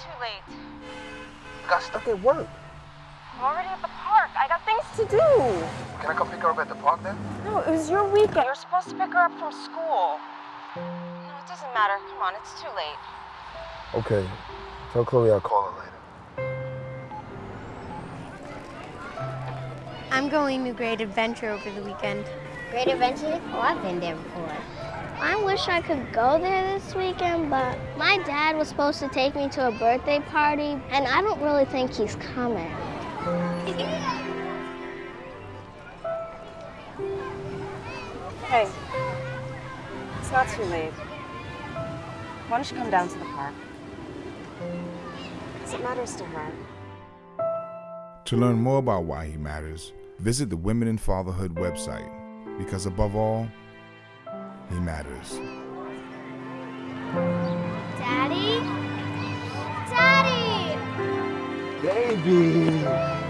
too late. Got stuck at work. I'm already at the park. I got things to do. Can I come pick her up at the park then? No, it was your weekend. You're supposed to pick her up from school. No, it doesn't matter. Come on, it's too late. Okay. Tell Chloe I'll call her later. I'm going to Great Adventure over the weekend. Great Adventure? Oh, I've been there before. I wish I could go there this weekend, but my dad was supposed to take me to a birthday party, and I don't really think he's coming. Hey, it's not too late. Why don't you come down to the park? Because it matters to her. To learn more about why he matters, visit the Women in Fatherhood website because above all, he matters. Daddy? Daddy! Baby!